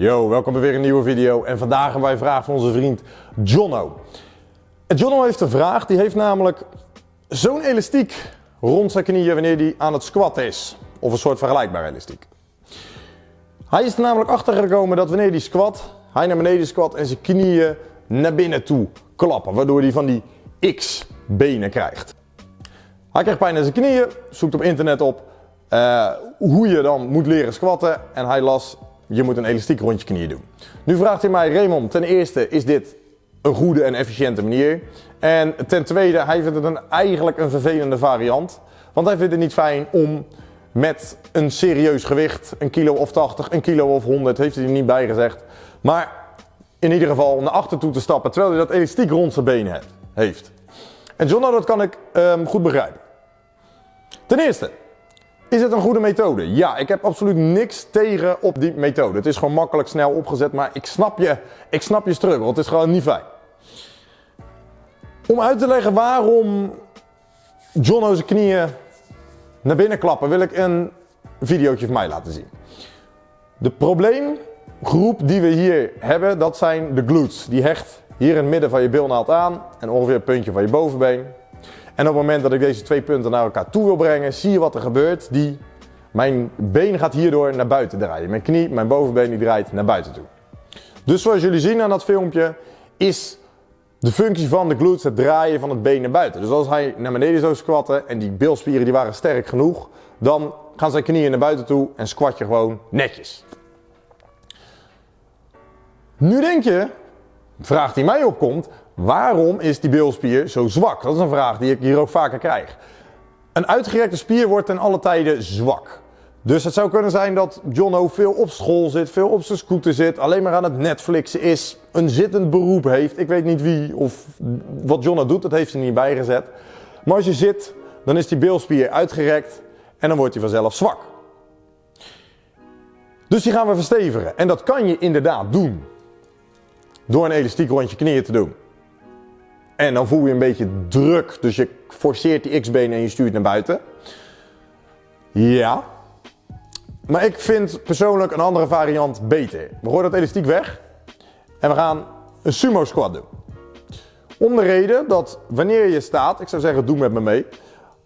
Yo, welkom bij weer een nieuwe video. En vandaag hebben wij een vraag van onze vriend Jono. En heeft een vraag, die heeft namelijk zo'n elastiek rond zijn knieën wanneer hij aan het squatten is. Of een soort vergelijkbaar elastiek. Hij is er namelijk achter gekomen dat wanneer hij squat, hij naar beneden squat en zijn knieën naar binnen toe klappen. Waardoor hij van die X-benen krijgt. Hij krijgt pijn in zijn knieën, zoekt op internet op uh, hoe je dan moet leren squatten. En hij las, je moet een elastiek rond je knieën doen. Nu vraagt hij mij, Raymond, ten eerste is dit een goede en efficiënte manier. En ten tweede, hij vindt het een, eigenlijk een vervelende variant. Want hij vindt het niet fijn om met een serieus gewicht, een kilo of 80, een kilo of 100, heeft hij er niet bij gezegd. Maar in ieder geval naar achter toe te stappen terwijl hij dat elastiek rond zijn benen heeft. En John, dat kan ik um, goed begrijpen. Ten eerste, is het een goede methode? Ja, ik heb absoluut niks tegen op die methode. Het is gewoon makkelijk, snel opgezet, maar ik snap je, ik snap je struggle. Het is gewoon niet fijn. Om uit te leggen waarom John zijn knieën naar binnen klappen, wil ik een videootje van mij laten zien. De probleemgroep die we hier hebben, dat zijn de glutes. Die hecht hier in het midden van je bilnaald aan en ongeveer het puntje van je bovenbeen. En op het moment dat ik deze twee punten naar elkaar toe wil brengen, zie je wat er gebeurt. Die, mijn been gaat hierdoor naar buiten draaien. Mijn knie, mijn bovenbeen die draait naar buiten toe. Dus zoals jullie zien aan dat filmpje, is de functie van de glutes het draaien van het been naar buiten. Dus als hij naar beneden zou squatten en die bilspieren die waren sterk genoeg, dan gaan zijn knieën naar buiten toe en squat je gewoon netjes. Nu denk je, vraag die mij opkomt, Waarom is die bilspier zo zwak? Dat is een vraag die ik hier ook vaker krijg. Een uitgerekte spier wordt ten alle tijden zwak. Dus het zou kunnen zijn dat Jono veel op school zit, veel op zijn scooter zit, alleen maar aan het Netflixen is, een zittend beroep heeft. Ik weet niet wie of wat Jono doet, dat heeft hij niet bijgezet. Maar als je zit, dan is die bilspier uitgerekt en dan wordt hij vanzelf zwak. Dus die gaan we verstevigen. En dat kan je inderdaad doen. Door een elastiek rond je knieën te doen. En dan voel je een beetje druk, dus je forceert die x-benen en je stuurt naar buiten. Ja. Maar ik vind persoonlijk een andere variant beter. We gooien dat elastiek weg en we gaan een sumo squat doen. Om de reden dat wanneer je staat, ik zou zeggen doe met me mee.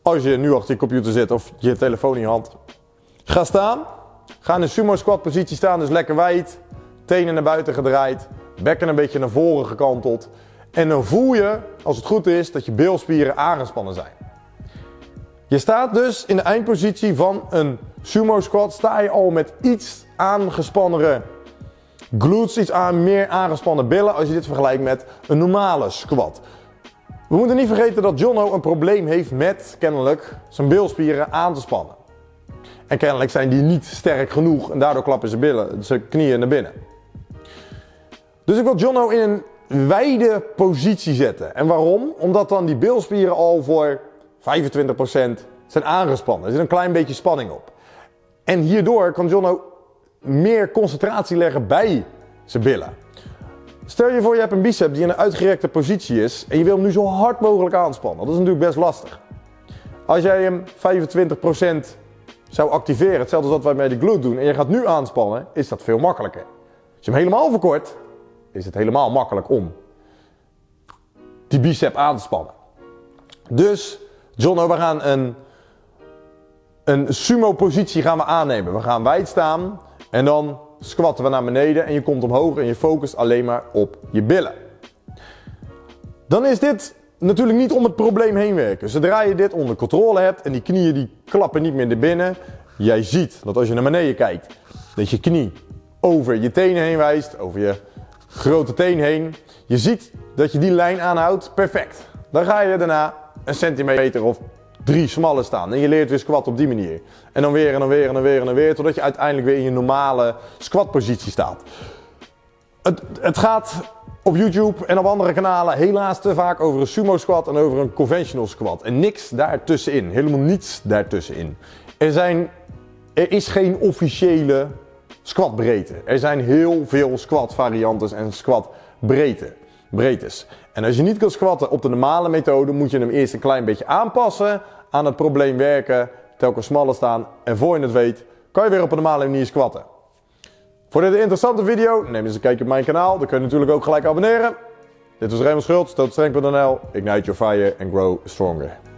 Als je nu achter je computer zit of je telefoon in je hand. Ga staan. Ga in een sumo squat positie staan, dus lekker wijd. Tenen naar buiten gedraaid. Bekken een beetje naar voren gekanteld. En dan voel je, als het goed is, dat je bilspieren aangespannen zijn. Je staat dus in de eindpositie van een sumo squat, sta je al met iets aangespannere glutes, iets aan, meer aangespannen billen als je dit vergelijkt met een normale squat. We moeten niet vergeten dat Jono een probleem heeft met, kennelijk, zijn bilspieren aan te spannen. En kennelijk zijn die niet sterk genoeg en daardoor klappen zijn, billen, zijn knieën naar binnen. Dus ik wil Jono in een wijde positie zetten. En waarom? Omdat dan die bilspieren al voor 25% zijn aangespannen. Er zit een klein beetje spanning op. En hierdoor kan John ook meer concentratie leggen bij zijn billen. Stel je voor je hebt een bicep die in een uitgerekte positie is en je wil hem nu zo hard mogelijk aanspannen. Dat is natuurlijk best lastig. Als jij hem 25% zou activeren, hetzelfde als wat wij met de glute doen, en je gaat nu aanspannen, is dat veel makkelijker. Als je hem helemaal verkort, is het helemaal makkelijk om die bicep aan te spannen. Dus, John, we gaan een, een sumo positie gaan we aannemen. We gaan wijd staan en dan squatten we naar beneden en je komt omhoog en je focust alleen maar op je billen. Dan is dit natuurlijk niet om het probleem heen werken. Zodra je dit onder controle hebt en die knieën die klappen niet meer naar binnen, jij ziet dat als je naar beneden kijkt, dat je knie over je tenen heen wijst, over je grote teen heen. Je ziet dat je die lijn aanhoudt, perfect. Dan ga je daarna een centimeter of drie smalle staan. En je leert weer squat op die manier. En dan weer en dan weer en dan weer en dan weer. Totdat je uiteindelijk weer in je normale squatpositie staat. Het, het gaat op YouTube en op andere kanalen helaas te vaak over een sumo squat en over een conventional squat. En niks daartussenin. Helemaal niets daartussenin. Er, zijn, er is geen officiële squatbreedte. Er zijn heel veel squat variantes en squat breedte, breedtes. En als je niet kan squatten op de normale methode, moet je hem eerst een klein beetje aanpassen, aan het probleem werken, telkens smaller staan en voor je het weet, kan je weer op een normale manier squatten. Voor dit interessante video, neem eens een kijkje op mijn kanaal. Dan kun je natuurlijk ook gelijk abonneren. Dit was Raymond Schultz, tootstreng.nl. Ignite your fire and grow stronger.